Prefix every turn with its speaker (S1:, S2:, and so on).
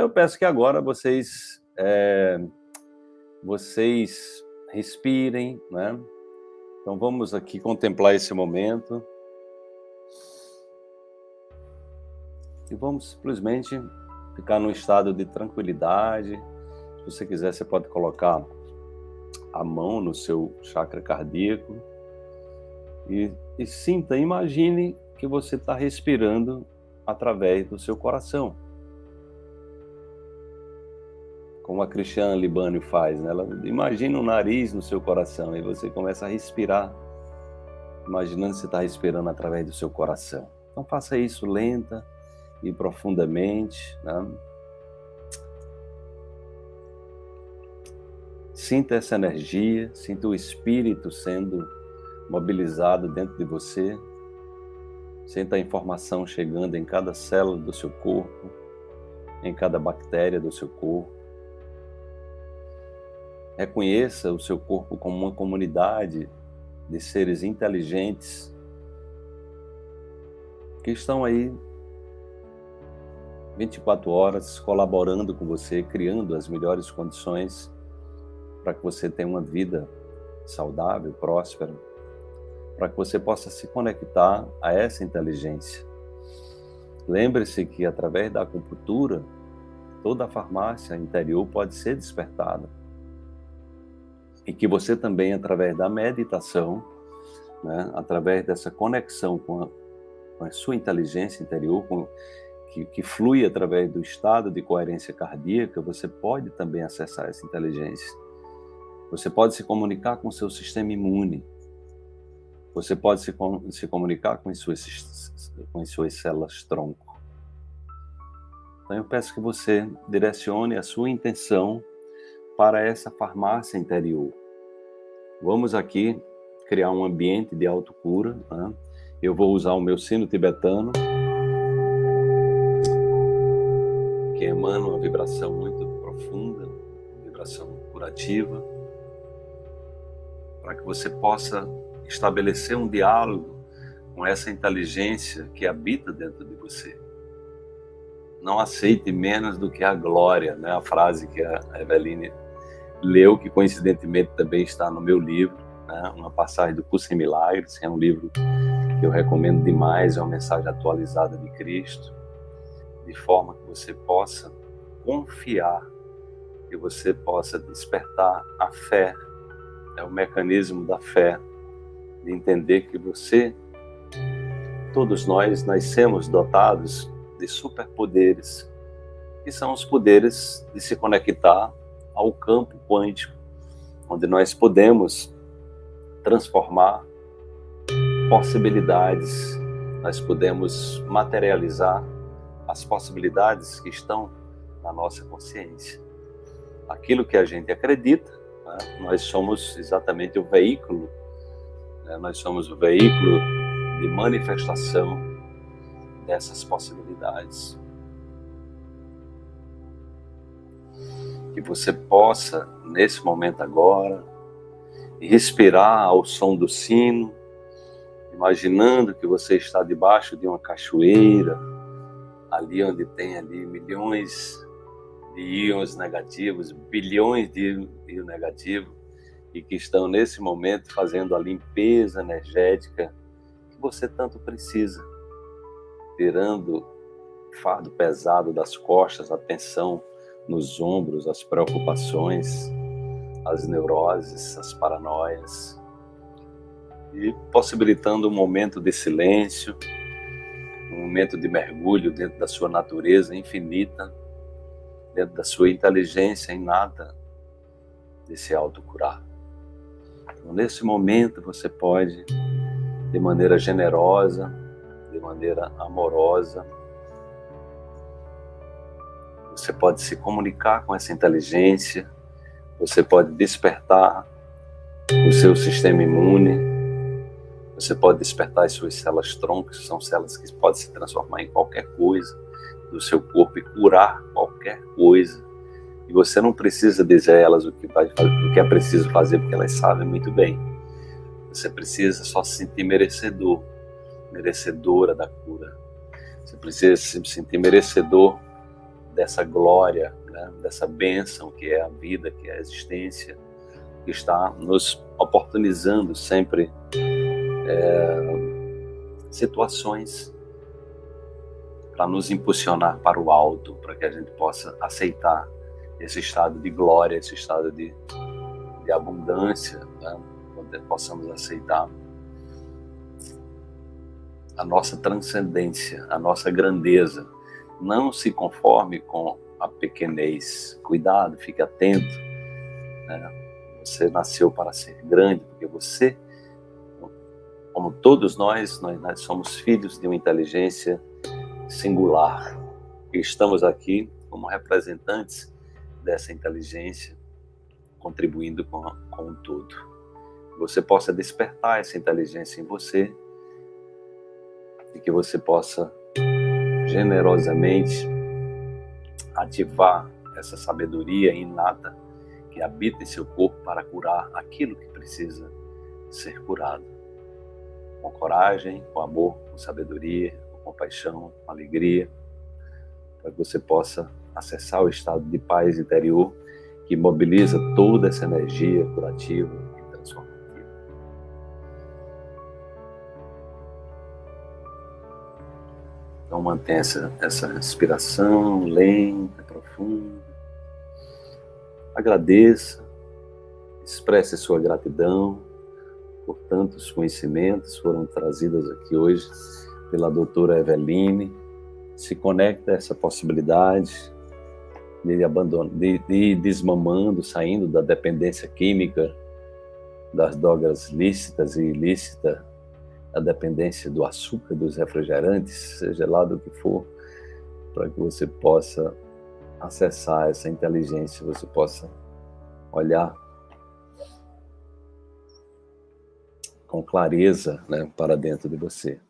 S1: Então eu peço que agora vocês, é, vocês respirem, né? Então vamos aqui contemplar esse momento. E vamos simplesmente ficar num estado de tranquilidade. Se você quiser, você pode colocar a mão no seu chakra cardíaco e, e sinta, imagine que você está respirando através do seu coração. Como a Cristiane Libânio faz, né? Ela imagina um nariz no seu coração e você começa a respirar, imaginando que você está respirando através do seu coração. Então faça isso lenta e profundamente, né? Sinta essa energia, sinta o espírito sendo mobilizado dentro de você. Sinta a informação chegando em cada célula do seu corpo, em cada bactéria do seu corpo. Reconheça o seu corpo como uma comunidade de seres inteligentes que estão aí 24 horas colaborando com você, criando as melhores condições para que você tenha uma vida saudável, próspera, para que você possa se conectar a essa inteligência. Lembre-se que através da acupuntura, toda a farmácia interior pode ser despertada. E que você também, através da meditação, né, através dessa conexão com a, com a sua inteligência interior, com, que, que flui através do estado de coerência cardíaca, você pode também acessar essa inteligência. Você pode se comunicar com o seu sistema imune. Você pode se, se comunicar com as, suas, com as suas células tronco. Então eu peço que você direcione a sua intenção para essa farmácia interior. Vamos aqui criar um ambiente de autocura. Né? Eu vou usar o meu sino tibetano, que emana uma vibração muito profunda, vibração curativa para que você possa estabelecer um diálogo com essa inteligência que habita dentro de você. Não aceite menos do que a glória, né? a frase que a Eveline leu, que coincidentemente também está no meu livro, né? uma passagem do Curso em Milagres, é um livro que eu recomendo demais, é uma mensagem atualizada de Cristo, de forma que você possa confiar, que você possa despertar a fé é o mecanismo da fé, de entender que você, todos nós, nascemos dotados de superpoderes, que são os poderes de se conectar ao campo quântico, onde nós podemos transformar possibilidades, nós podemos materializar as possibilidades que estão na nossa consciência. Aquilo que a gente acredita, né? Nós somos exatamente o veículo, né? nós somos o veículo de manifestação dessas possibilidades. Que você possa, nesse momento agora, respirar ao som do sino, imaginando que você está debaixo de uma cachoeira, ali onde tem ali milhões de íons negativos, bilhões de íons negativos, e que estão nesse momento fazendo a limpeza energética que você tanto precisa, tirando fardo pesado das costas, a tensão nos ombros, as preocupações, as neuroses, as paranoias, e possibilitando um momento de silêncio, um momento de mergulho dentro da sua natureza infinita, dentro da sua inteligência em nada de se autocurar. Então, nesse momento, você pode, de maneira generosa, de maneira amorosa, você pode se comunicar com essa inteligência, você pode despertar o seu sistema imune, você pode despertar as suas células troncos, que são células que podem se transformar em qualquer coisa do seu corpo e curar qualquer coisa. E você não precisa dizer a elas o que, vai, o que é preciso fazer, porque elas sabem muito bem. Você precisa só se sentir merecedor, merecedora da cura. Você precisa se sentir merecedor dessa glória, né? dessa bênção que é a vida, que é a existência, que está nos oportunizando sempre é, situações para nos impulsionar para o alto, para que a gente possa aceitar esse estado de glória, esse estado de, de abundância, né? onde possamos aceitar a nossa transcendência, a nossa grandeza. Não se conforme com a pequenez. Cuidado, fique atento. Né? Você nasceu para ser grande, porque você, como todos nós, nós, nós somos filhos de uma inteligência singular. E estamos aqui como representantes dessa inteligência, contribuindo com, com tudo. Você possa despertar essa inteligência em você e que você possa generosamente ativar essa sabedoria inata que habita em seu corpo para curar aquilo que precisa ser curado. Com coragem, com amor, com sabedoria, compaixão, com alegria, para que você possa acessar o estado de paz interior que mobiliza toda essa energia curativa e transformativa. Então mantenha essa, essa respiração lenta, profunda. Agradeça, expresse sua gratidão por tantos conhecimentos foram trazidos aqui hoje pela doutora Eveline, se conecta a essa possibilidade de, abandonar, de, de desmamando, saindo da dependência química, das drogas lícitas e ilícitas, a dependência do açúcar, dos refrigerantes, seja lá do que for, para que você possa acessar essa inteligência, você possa olhar com clareza né, para dentro de você.